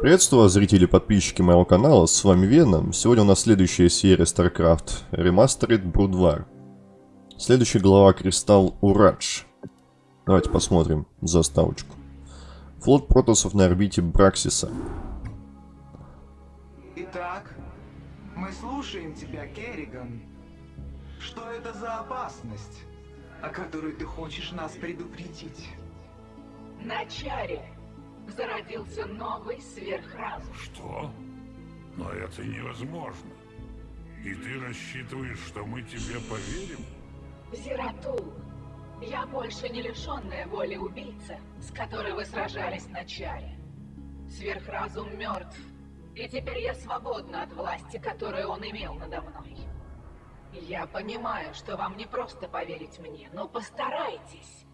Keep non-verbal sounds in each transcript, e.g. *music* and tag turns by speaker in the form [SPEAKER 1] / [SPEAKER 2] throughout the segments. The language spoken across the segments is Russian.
[SPEAKER 1] Приветствую вас, зрители и подписчики моего канала, с вами Веном. Сегодня у нас следующая серия StarCraft Remastered Brood Следующая глава Кристалл Урадж. Давайте посмотрим заставочку. Флот протосов на орбите Браксиса.
[SPEAKER 2] Итак, мы слушаем тебя, Керриган. Что это за опасность, о которой ты хочешь нас предупредить?
[SPEAKER 3] На чаре зародился новый сверхразум.
[SPEAKER 4] Что? Но это невозможно. И ты рассчитываешь, что мы тебе поверим?
[SPEAKER 3] Зератул, я больше не лишенная воли убийца, с которой вы сражались на чаре. Сверхразум мертв, и теперь я свободна от власти, которую он имел надо мной. Я понимаю, что вам не просто поверить мне, но постарайтесь.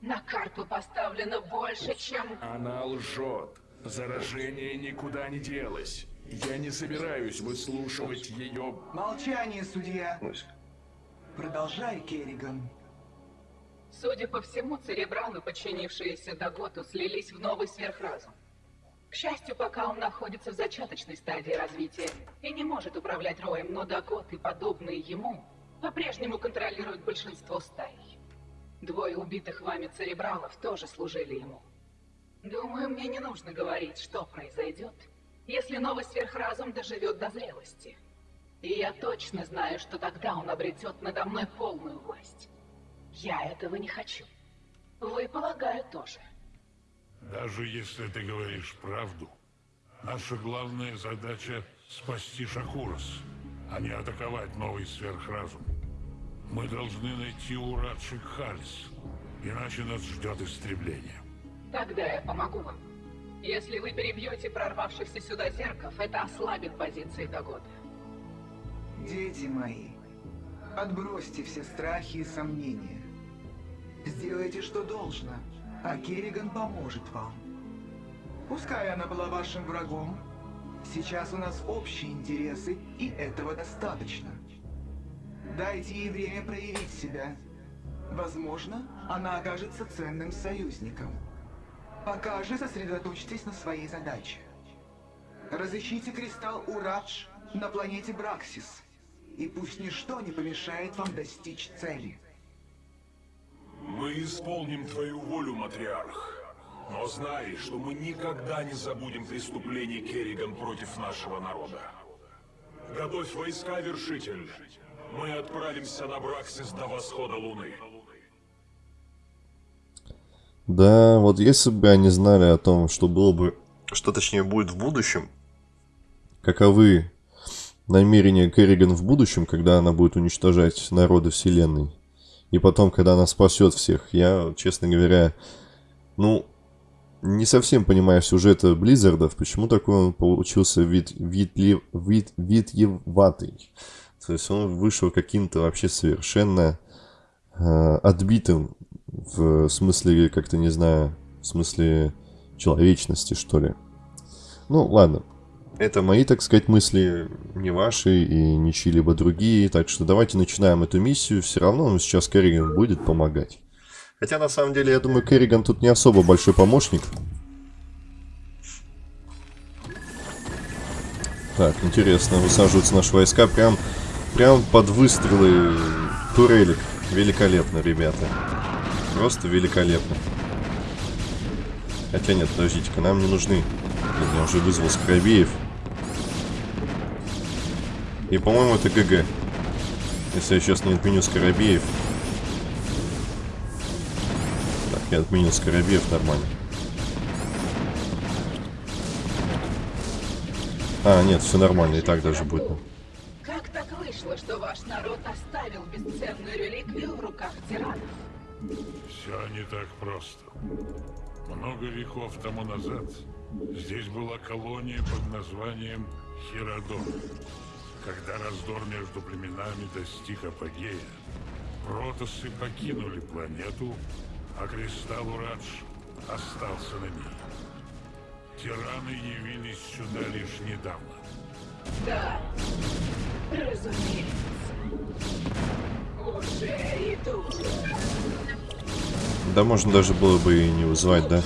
[SPEAKER 3] На карту поставлено больше, чем...
[SPEAKER 5] Она лжет. Заражение никуда не делось. Я не собираюсь выслушивать ее...
[SPEAKER 2] Молчание, судья. Продолжай, Керриган.
[SPEAKER 3] Судя по всему, церебралы, подчинившиеся Даготу, слились в новый сверхразум. К счастью, пока он находится в зачаточной стадии развития и не может управлять роем, но Дагот и подобные ему по-прежнему контролируют большинство стаи. Двое убитых вами церебралов тоже служили ему. Думаю, мне не нужно говорить, что произойдет, если новый сверхразум доживет до зрелости. И я точно знаю, что тогда он обретет надо мной полную власть. Я этого не хочу. Вы, полагаю, тоже.
[SPEAKER 4] Даже если ты говоришь правду, наша главная задача — спасти Шакурос, а не атаковать новый сверхразум. Мы должны найти Урадшик Хальс, иначе нас ждет истребление.
[SPEAKER 3] Тогда я помогу вам. Если вы перебьете прорвавшихся сюда зерков, это ослабит позиции Дагота.
[SPEAKER 2] Дети мои, отбросьте все страхи и сомнения. Сделайте, что должно, а Керриган поможет вам. Пускай она была вашим врагом, сейчас у нас общие интересы, и этого достаточно. Дайте ей время проявить себя. Возможно, она окажется ценным союзником. Пока же сосредоточьтесь на своей задаче. Разыщите кристалл Урадж на планете Браксис. И пусть ничто не помешает вам достичь цели.
[SPEAKER 5] Мы исполним твою волю, матриарх. Но знай, что мы никогда не забудем преступлений Керриган против нашего народа. Готовь войска, Вершитель. Мы отправимся на Браксис до восхода Луны.
[SPEAKER 1] Да, вот если бы они знали о том, что было бы, что точнее будет в будущем, каковы намерения Керриган в будущем, когда она будет уничтожать народы Вселенной, и потом, когда она спасет всех, я, честно говоря, ну, не совсем понимаю сюжета Blizzard ов, почему такой он получился вид, вид, вид, вид, витьеватый. То есть он вышел каким-то вообще совершенно э, отбитым в смысле, как-то не знаю, в смысле человечности, что ли. Ну, ладно. Это мои, так сказать, мысли, не ваши и не чьи-либо другие. Так что давайте начинаем эту миссию. Все равно он сейчас Керриган будет помогать. Хотя, на самом деле, я думаю, Керриган тут не особо большой помощник. Так, интересно, высаживаются наши войска прям Прям под выстрелы турелек. Великолепно, ребята. Просто великолепно. Хотя нет, подождите-ка, нам не нужны. Я уже вызвал Скоробеев. И, по-моему, это ГГ. Если я сейчас не отменю Скоробеев. Так, я отменил Скоробеев нормально. А, нет, все нормально, и так даже будет
[SPEAKER 3] народ оставил бесценную реликвию в руках тиранов?
[SPEAKER 4] Все не так просто. Много веков тому назад здесь была колония под названием Хиродон. Когда раздор между племенами достиг апогея, протосы покинули планету, а кристалл Урадж остался на ней. Тираны явились сюда лишь недавно.
[SPEAKER 3] Да, разумеется.
[SPEAKER 1] Да можно даже было бы и не вызывать, да?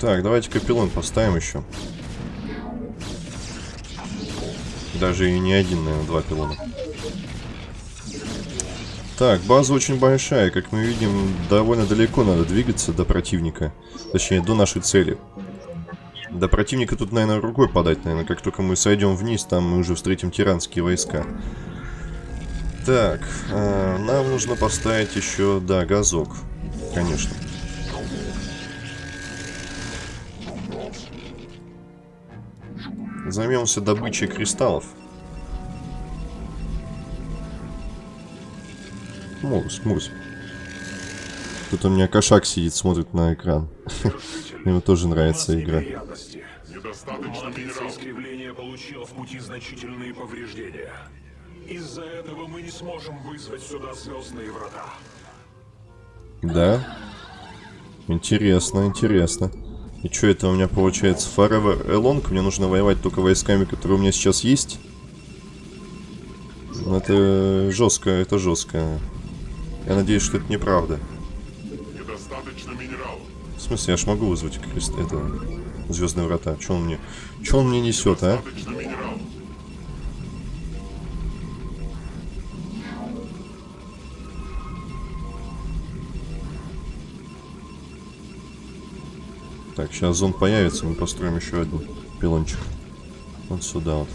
[SPEAKER 1] Так, давайте капеллон поставим еще. Даже и не один, наверное, два пилона. Так, база очень большая. Как мы видим, довольно далеко надо двигаться до противника. Точнее, до нашей цели. До противника тут, наверное, рукой подать, наверное. Как только мы сойдем вниз, там мы уже встретим тиранские войска. Так, э, нам нужно поставить еще, да, газок. Конечно. Займемся добычей кристаллов. Мурс, Мурс. Тут у меня кошак сидит, смотрит на экран. Ему тоже нравится игра.
[SPEAKER 5] Искривления получила в пути значительные повреждения. Из-за этого мы не сможем вызвать сюда звездные врата.
[SPEAKER 1] Да? Интересно, интересно. И что это у меня получается? Forever Along? Мне нужно воевать только войсками, которые у меня сейчас есть? Ну, Это жестко, это жестко. Я надеюсь, что это неправда.
[SPEAKER 4] Недостаточно минералов.
[SPEAKER 1] В смысле, я ж могу вызвать крест... это... Звездные врата. Че он мне... Че он мне несет, а?
[SPEAKER 4] Минералов.
[SPEAKER 1] Так, сейчас зон появится, мы построим еще один пилончик. Вот сюда вот.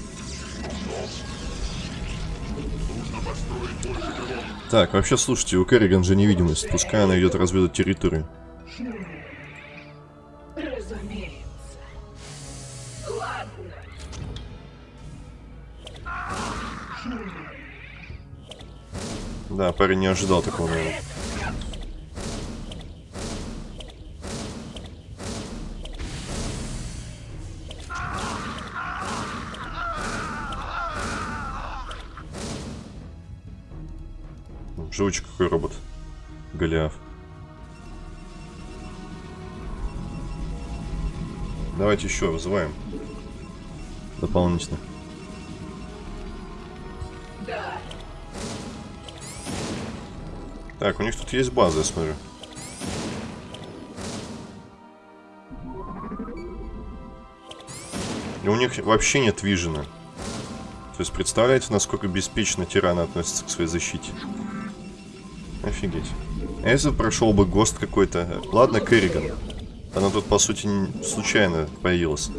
[SPEAKER 1] Так, вообще, слушайте, у Керриган же невидимость. Пускай она идет разведать территорию. Да, парень не ожидал такого, наверное. Живучий какой робот. Голиаф. Давайте еще вызываем. Дополнительно.
[SPEAKER 3] Да.
[SPEAKER 1] Так, у них тут есть база, я смотрю. И у них вообще нет вижена. То есть представляете, насколько беспечно тираны относятся к своей защите? Офигеть. А если прошел бы ГОСТ какой-то? Ладно, Керриган. Она тут, по сути, случайно появилась.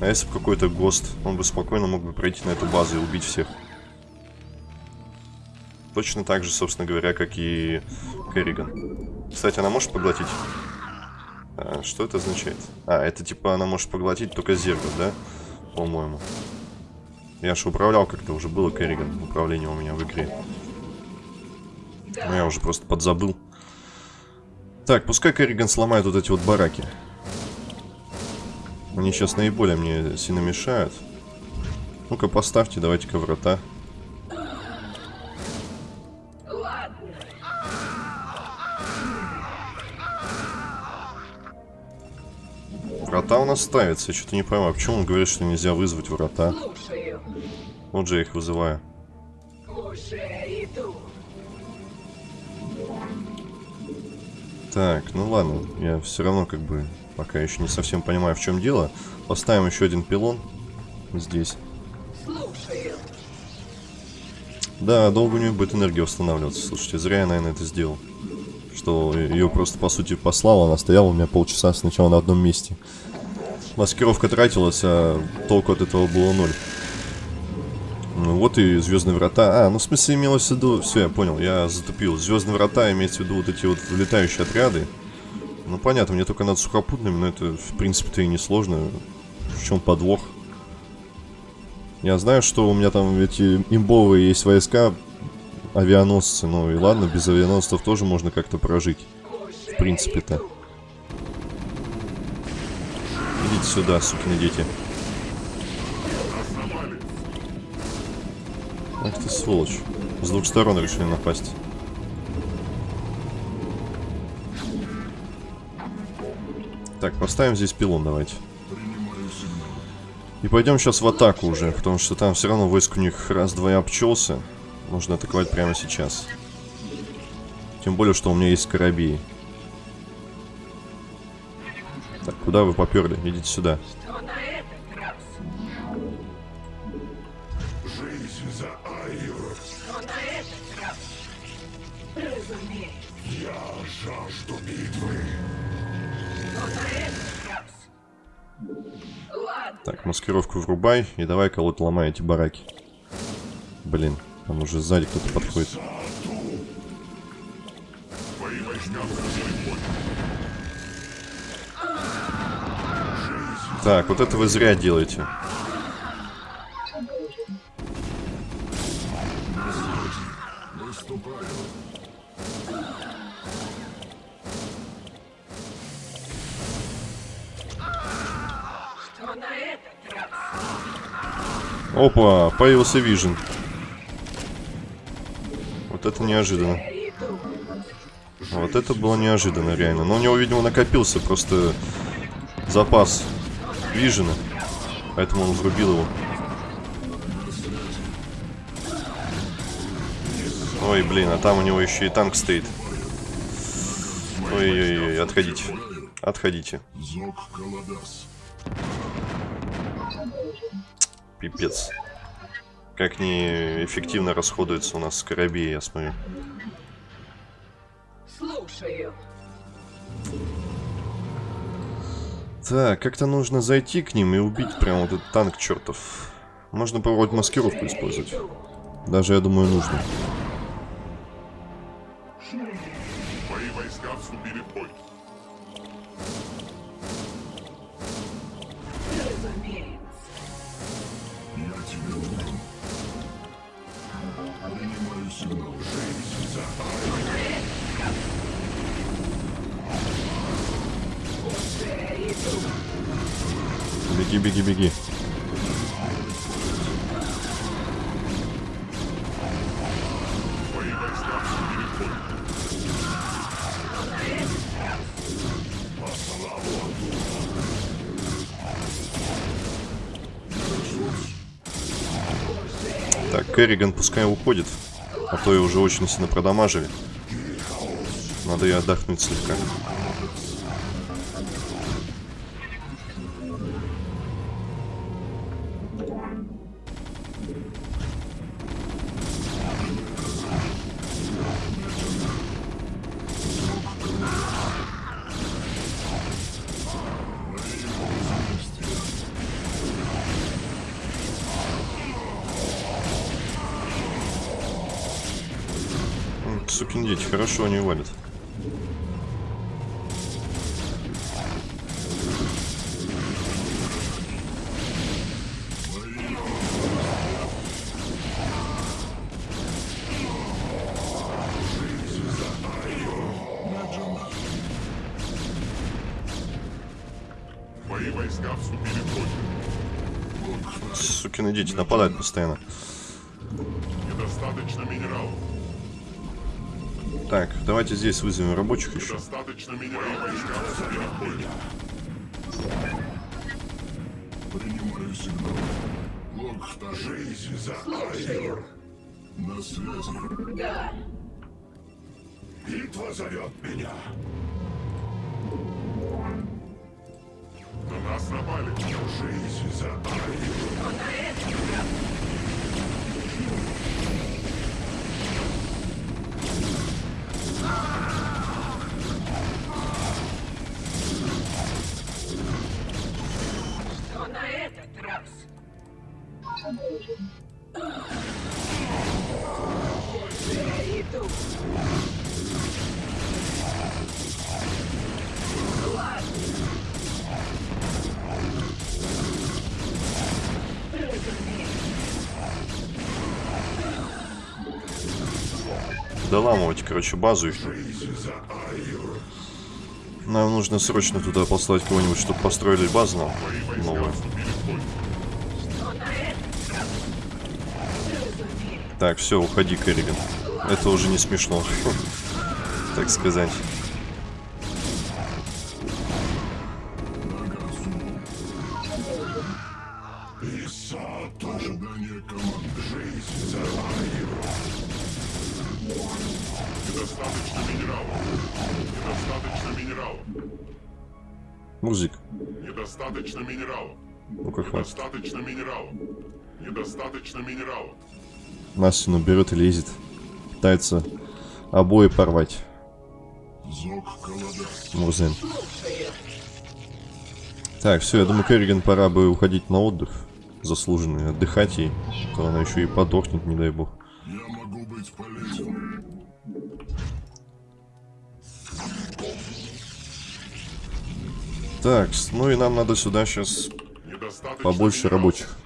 [SPEAKER 1] А если бы какой-то ГОСТ, он бы спокойно мог бы пройти на эту базу и убить всех. Точно так же, собственно говоря, как и Керриган. Кстати, она может поглотить? А, что это означает? А, это типа она может поглотить только зергов, да? По-моему. Я же управлял как-то, уже было Керриган. Управление у меня в игре. Но я уже просто подзабыл. Так, пускай Керриган сломает вот эти вот бараки. Они сейчас наиболее мне сильно мешают. Ну-ка, поставьте, давайте-ка врата. Врата у нас ставятся, я что-то не понимаю, почему он говорит, что нельзя вызвать врата. Вот же я их вызываю. Так, ну ладно, я все равно как бы пока еще не совсем понимаю, в чем дело. Поставим еще один пилон здесь. Да, долго у нее будет энергия восстанавливаться. Слушайте, зря я, наверное, это сделал. Что ее просто, по сути, послал, она стояла у меня полчаса сначала на одном месте. Маскировка тратилась, а толку от этого было ноль. Ну вот и Звездные врата. А, ну в смысле имелось в виду... Все, я понял, я затупил. Звездные врата имеется в виду вот эти вот влетающие отряды. Ну понятно, мне только надо сухопутными, но это в принципе-то и не сложно. В чем подвох? Я знаю, что у меня там эти имбовые есть войска, авианосцы, ну и ладно, без авианосцев тоже можно как-то прожить. В принципе-то. Идите сюда, сукины дети. Ах ты сволочь. С двух сторон решили напасть. Так, поставим здесь пилон давайте. И пойдем сейчас в атаку уже, потому что там все равно войск у них раз-два обчелся. Нужно атаковать прямо сейчас. Тем более, что у меня есть корабей. Так, Куда вы поперли? Идите сюда.
[SPEAKER 3] Что
[SPEAKER 5] битвы.
[SPEAKER 1] Так, маскировку врубай и давай колоть ломай эти бараки. Блин, там уже сзади кто-то подходит. Так, вот это вы зря делаете. Опа, появился Вижен. Вот это неожиданно. Вот это было неожиданно, реально. Но у него, видимо, накопился просто запас Вижена. Поэтому он врубил его. Ой, блин, а там у него еще и танк стоит. Ой-ой-ой, отходите. Отходите. Пипец. Как неэффективно расходуется у нас скоробей, я смотрю.
[SPEAKER 3] Слушаю.
[SPEAKER 1] Так, как-то нужно зайти к ним и убить прям вот этот танк чертов. Можно попробовать маскировку использовать. Даже, я думаю, нужно. Беги, беги, беги. Так, Керриган пускай уходит. А то ее уже очень сильно продамажили. Надо ей отдохнуть слегка. Хорошо они валят.
[SPEAKER 5] Твои войска вступили в бой.
[SPEAKER 1] Сукины дети нападают постоянно. Так, давайте здесь вызовем рабочих еще.
[SPEAKER 5] Достаточно минералов. Войска вступили в бой. Принимаю сигнал. Локхта. Жизнь за Айр. На связи.
[SPEAKER 3] Да,
[SPEAKER 5] Битва зовет меня. На нас напали. Жизнь за Айр.
[SPEAKER 3] Этот раз? Уже иду.
[SPEAKER 1] Доламывать, короче, базу их. Нам нужно срочно туда послать кого-нибудь, чтобы построили базу новую. Так, все, уходи, Керриган. Это уже не смешно, так сказать.
[SPEAKER 5] Недостаточно минералов. Недостаточно минералов.
[SPEAKER 1] Музик,
[SPEAKER 5] Недостаточно минералов.
[SPEAKER 1] Ну-ка, хватит.
[SPEAKER 5] Недостаточно минералов. Недостаточно минералов.
[SPEAKER 1] Настину берет и лезет. Пытается обои порвать. Мурзен. Так, все, я думаю, Керриган пора бы уходить на отдых. Заслуженный, отдыхать ей. То она еще и подохнет, не дай бог.
[SPEAKER 5] Я могу быть полезен.
[SPEAKER 1] Так, ну и нам надо сюда сейчас побольше рабочих.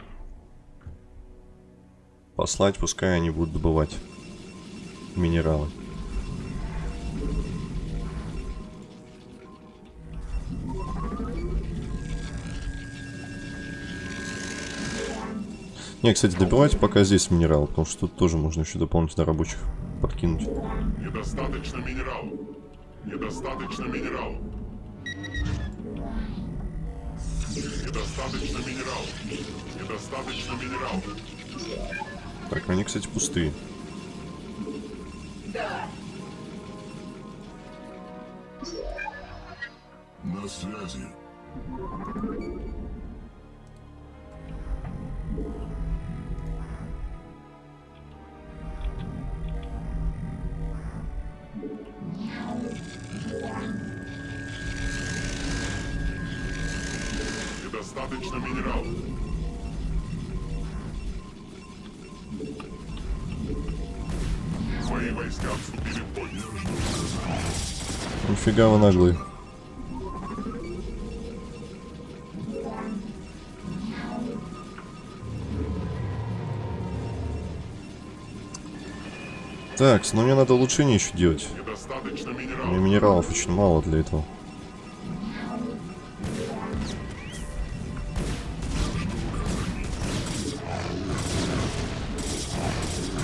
[SPEAKER 1] Послать, пускай они будут добывать минералы. Не, кстати, добивайте пока здесь минерал, потому что тут тоже можно еще дополнительно рабочих подкинуть.
[SPEAKER 5] Недостаточно минералов. Недостаточно минералов. Недостаточно минералов. Недостаточно минералов.
[SPEAKER 1] Так, они, кстати, пустые.
[SPEAKER 3] Да,
[SPEAKER 5] На связи.
[SPEAKER 1] Нифига вы наглые. Так, ну мне надо улучшение еще делать. У меня
[SPEAKER 5] минералов.
[SPEAKER 1] минералов очень мало для этого.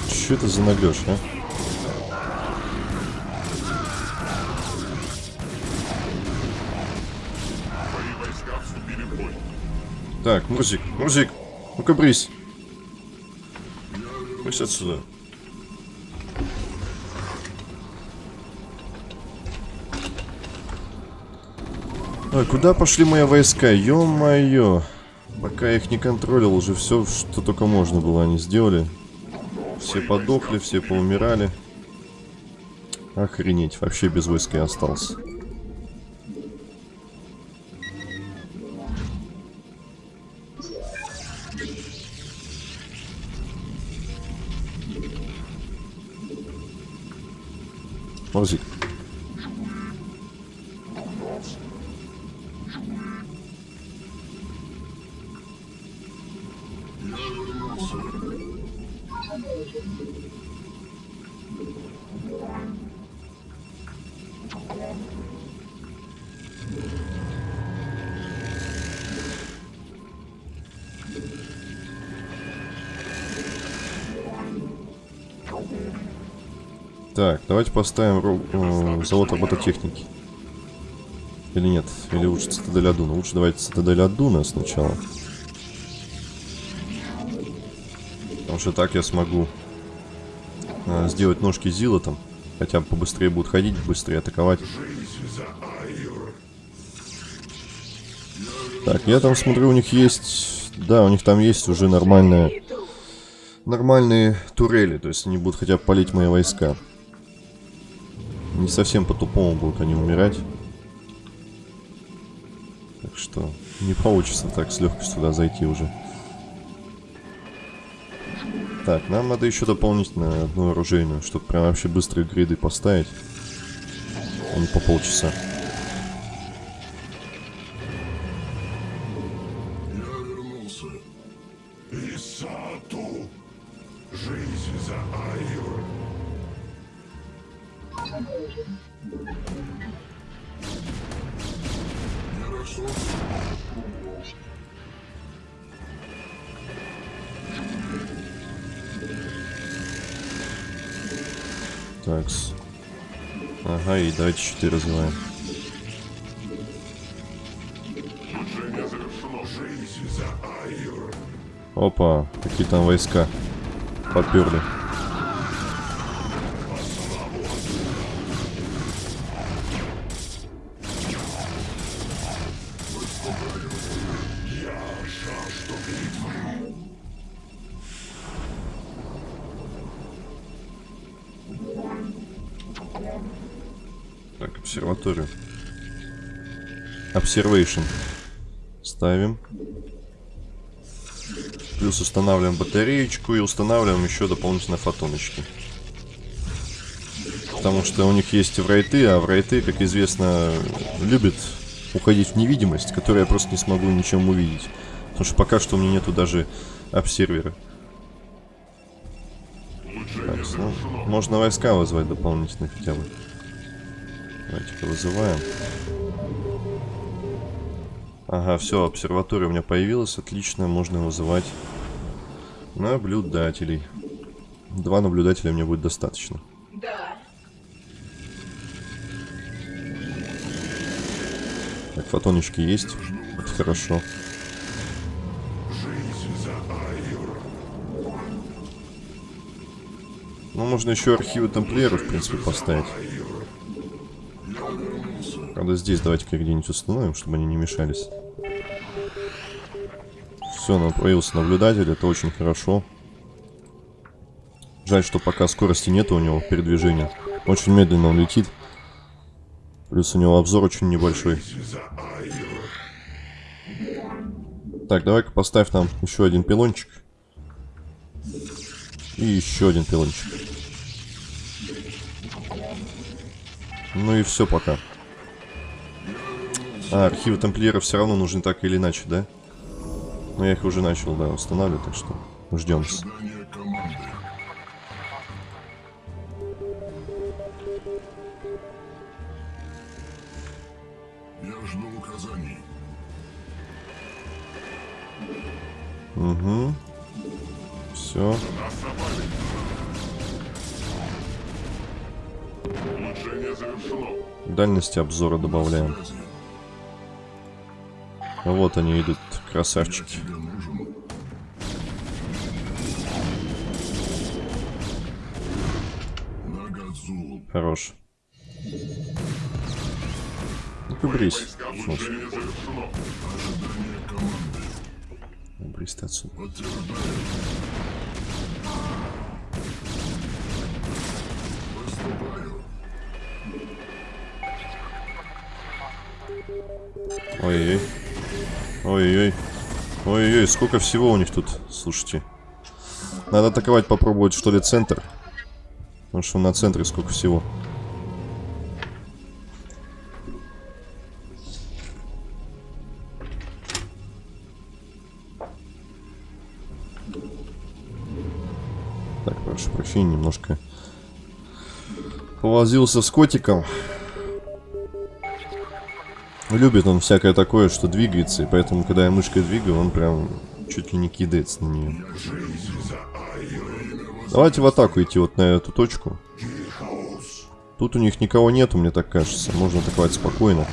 [SPEAKER 1] Че это за наглешь, а? Так, Мурзик, Мурзик, ну-ка брысь. Брысь отсюда. Ой, куда пошли мои войска? Ё-моё. Пока я их не контролил, уже все, что только можно было, они сделали. Все подохли, все поумирали. Охренеть, вообще без войска я остался. Так, давайте поставим э, завод робототехники. Или нет? Или лучше цитадель Адуна? Лучше давайте цитадель Адуна сначала. Потому что так я смогу э, сделать ножки Зила там. Хотя бы побыстрее будут ходить, быстрее атаковать. Так, я там смотрю, у них есть... Да, у них там есть уже нормальная... Нормальные турели, то есть они будут хотя бы палить мои войска. Не совсем по-тупому будут они умирать. Так что не получится так с легкостью туда зайти уже. Так, нам надо еще дополнительно одну оружейную, чтобы прям вообще быстрые гриды поставить. А не по полчаса. 4 развиваем. Опа, какие там войска поперли. Обсерваторию. Observation. Ставим. Плюс устанавливаем батареечку и устанавливаем еще дополнительно фотоночки. Потому что у них есть врайты, а врайты, как известно, любят уходить в невидимость, которую я просто не смогу ничем увидеть. Потому что пока что у меня нету даже обсервера. Так, ну, можно войска вызвать дополнительно хотя бы. Давайте-ка вызываем. Ага, все, обсерватория у меня появилась, отлично, можно вызывать наблюдателей. Два наблюдателя мне будет достаточно.
[SPEAKER 3] Да.
[SPEAKER 1] Так, фотоночки есть, это хорошо. Ну, можно еще архивы тамплиеров, в принципе, поставить. Правда, здесь давайте-ка где-нибудь установим, чтобы они не мешались. Все, нам появился наблюдатель, это очень хорошо. Жаль, что пока скорости нет у него передвижения. Очень медленно он летит. Плюс у него обзор очень небольшой. Так, давай-ка поставь нам еще один пилончик. И еще один пилончик. Ну и все пока. А, архивы тамплиеров все равно нужны так или иначе, да? Но я их уже начал, да, устанавливать, так что ждем.
[SPEAKER 5] Задание команды. Я жду указаний.
[SPEAKER 1] Угу. Все. Дальности обзора добавляем.
[SPEAKER 5] Связи.
[SPEAKER 1] Вот они идут, красавчики. Хорош. Ну-ка, брись. Слушай,
[SPEAKER 5] Улучшение завершено. Ожидание команды.
[SPEAKER 1] брись ты отсюда. Ой-ой-ой. Ой-ой-ой. Ой-ой-ой, сколько всего у них тут, слушайте. Надо атаковать, попробовать, что ли, центр. Потому что на центре сколько всего. Так, прошу прощения, немножко повозился с котиком. Любит он всякое такое, что двигается, и поэтому, когда я мышкой двигаю, он прям чуть ли не кидается на нее. Давайте в атаку идти вот на эту точку. Тут у них никого нету, мне так кажется. Можно атаковать спокойно.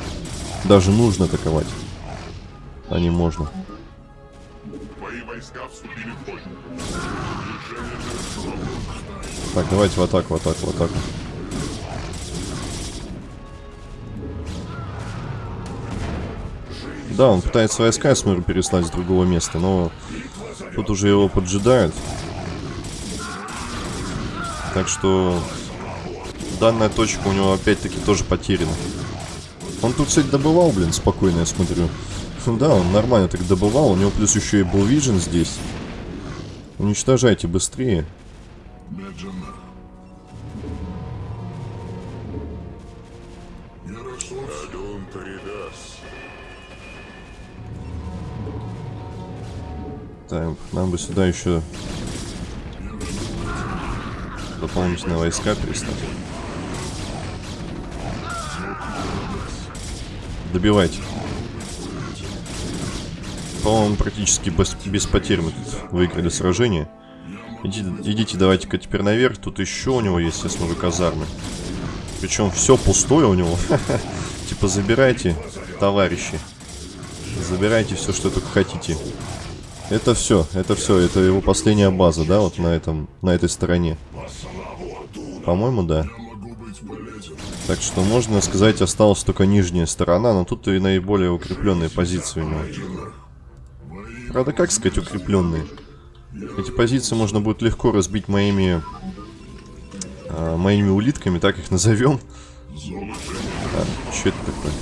[SPEAKER 1] Даже нужно атаковать. А не можно. Так, давайте в атаку, в атаку, в атаку. Да, он пытается войска, я смотрю, переслать с другого места, но тут уже его поджидают. Так что данная точка у него опять-таки тоже потеряна. Он тут, кстати, добывал, блин, спокойно, я смотрю. Да, он нормально так добывал, у него плюс еще и был Vision здесь. Уничтожайте быстрее. Так, нам бы сюда еще дополнительные войска переслать. Добивайте. По-моему, практически без, без потерь мы тут выиграли сражение. Идите, идите давайте-ка теперь наверх. Тут еще у него есть, я смотрю, казармы. Причем все пустое у него. *laughs* Типа забирайте, товарищи. Забирайте все, что только хотите. Это все, это все, это его последняя база, да, вот на этом, на этой стороне. По-моему, да. Так что можно сказать, осталась только нижняя сторона, но тут и наиболее укрепленные позиции у него. Правда, как сказать укрепленные? Эти позиции можно будет легко разбить моими а, моими улитками, так их назовем. А, что это такое?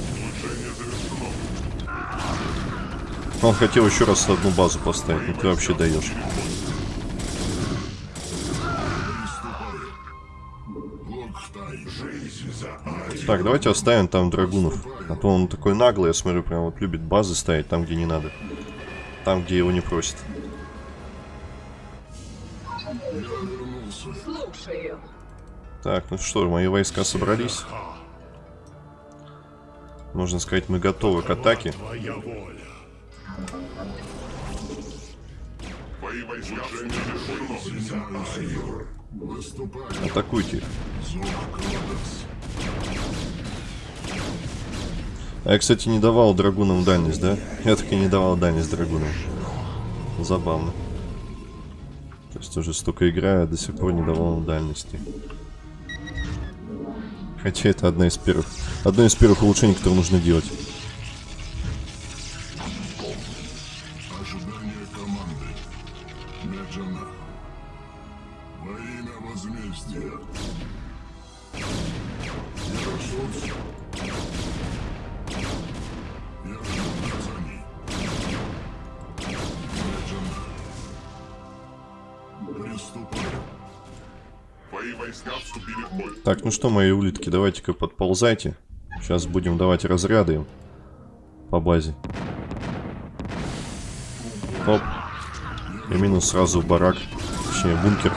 [SPEAKER 1] Он хотел еще раз одну базу поставить, ну ты вообще даешь. Так, давайте оставим там драгунов. А то он такой наглый, я смотрю, прям вот любит базы ставить там, где не надо. Там, где его не просят. Так, ну что, мои войска собрались. Можно сказать, мы готовы к атаке. Атакуйте. А я, кстати, не давал драгунам дальность, да? Я так и не давал дальность драгунам. Забавно. То есть уже столько играю, а до сих пор не давал дальности. Хотя это одна из первых. Одно из первых улучшений, которые нужно делать.
[SPEAKER 6] Ожидание команды. Меджана. Во имя возмездия.
[SPEAKER 1] Так, ну что, мои улитки, давайте-ка подползайте. Сейчас будем давать разряды по базе. Оп. И минус сразу барак. Точнее, бункер.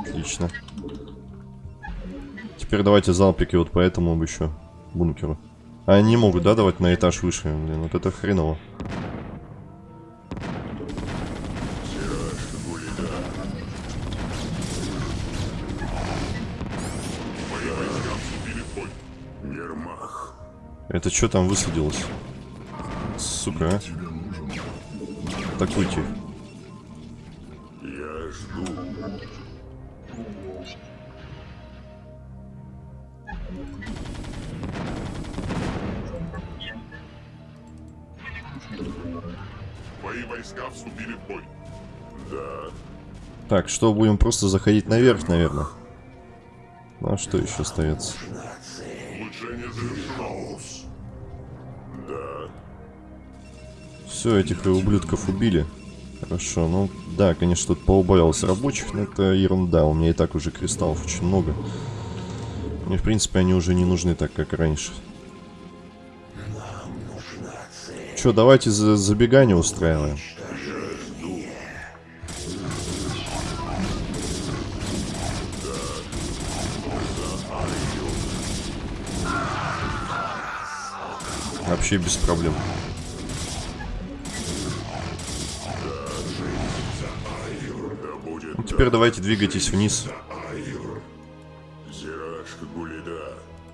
[SPEAKER 1] Отлично. Теперь давайте залпики вот по этому еще бункеру. Они могут, да, давать на этаж выше? Блин, вот это хреново.
[SPEAKER 5] В. Ермах.
[SPEAKER 1] Это что там высадилось? Сука, а? Атакуйте.
[SPEAKER 5] Я жду. Твои войска вступили в бой. Да.
[SPEAKER 1] Так, что, будем просто заходить наверх, наверное? Ну, а что еще остается? Все, этих ублюдков убили. Хорошо, ну да, конечно, тут поубавилось рабочих, но это ерунда. У меня и так уже кристаллов очень много. Мне, в принципе, они уже не нужны так, как раньше. Че, давайте за забегание устраиваем. Вообще без проблем. Теперь давайте двигайтесь вниз.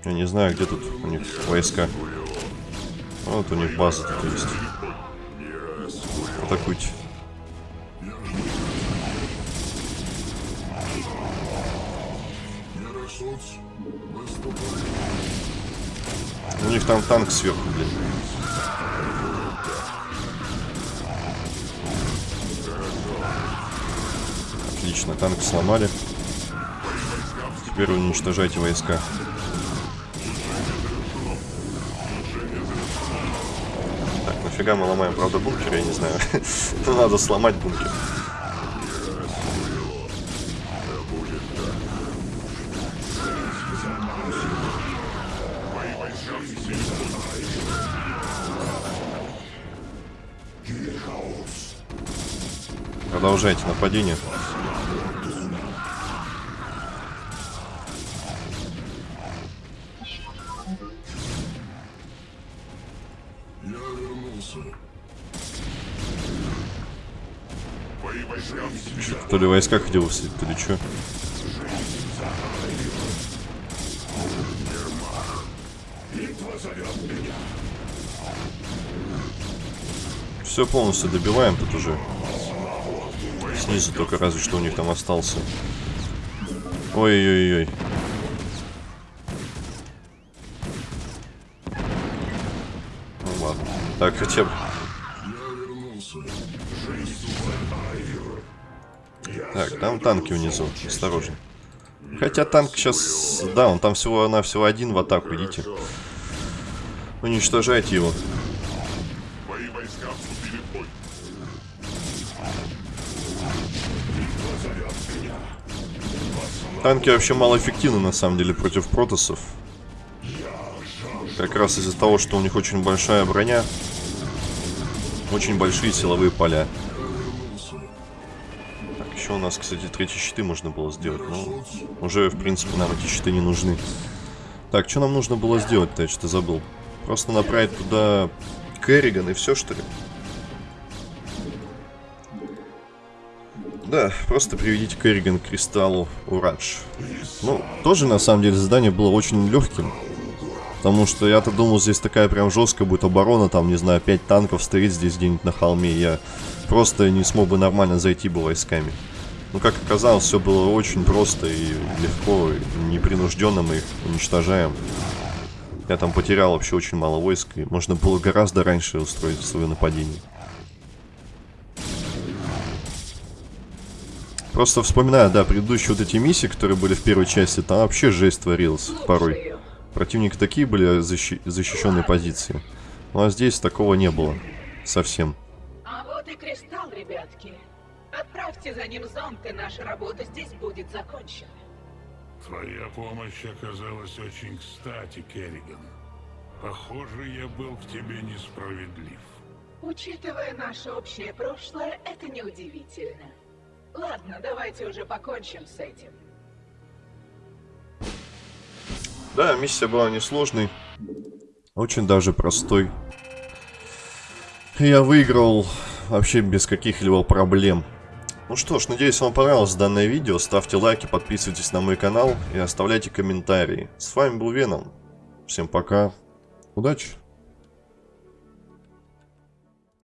[SPEAKER 1] Я не знаю, где тут у них войска. Вот у них база тут есть. Атакуйте. У них там танк сверху, блин. Танк сломали. Теперь уничтожайте войска. Так, нафига мы ломаем, правда, бункер, я не знаю. *laughs* Ну, надо сломать бункер. Продолжайте нападение. Ли войска хотел высадить, то ли что. Все полностью добиваем тут уже. Снизу только разве что у них там остался. Ой-ой-ой. Ну ладно. Так, хотя бы. Там танки внизу. Осторожно. Хотя танк сейчас... Да, он там всего-навсего один в атаку, идите. Уничтожайте его. Танки вообще малоэффективны на самом деле против протосов. Как раз из-за того, что у них очень большая броня. Очень большие силовые поля. У нас, кстати, третьи щиты можно было сделать. Но уже, в принципе, нам эти щиты не нужны. Так, что нам нужно было сделать-то? Я что-то забыл. Просто направить туда Керриган и все, что ли? Да, просто приведите Керриган к кристаллу Урадж. Ну, тоже на самом деле задание было очень легким. Потому что я-то думал, здесь такая прям жесткая будет оборона, там, не знаю, 5 танков стоит здесь где-нибудь на холме. Я просто не смог бы нормально зайти бы войсками. Ну, как оказалось, все было очень просто и легко, и непринужденно мы их уничтожаем. Я там потерял вообще очень мало войск, и можно было гораздо раньше устроить свое нападение. Просто вспоминаю, да, предыдущие вот эти миссии, которые были в первой части, там вообще жесть творилась порой. Противники такие были защи- защищенные позиции. Ну а здесь такого не было. Совсем.
[SPEAKER 3] А вот и кристалл, ребятки. Отправьте за ним зонт, и наша работа здесь будет закончена.
[SPEAKER 4] Твоя помощь оказалась очень кстати, Керриган. Похоже, я был к тебе несправедлив.
[SPEAKER 3] Учитывая наше общее прошлое, это неудивительно. Ладно, давайте уже покончим с этим.
[SPEAKER 1] Да, миссия была несложной. Очень даже простой. Я выиграл вообще без каких-либо проблем. Ну что ж, надеюсь вам понравилось данное видео. Ставьте лайки, подписывайтесь на мой канал и оставляйте комментарии. С вами был Веном. Всем пока. Удачи.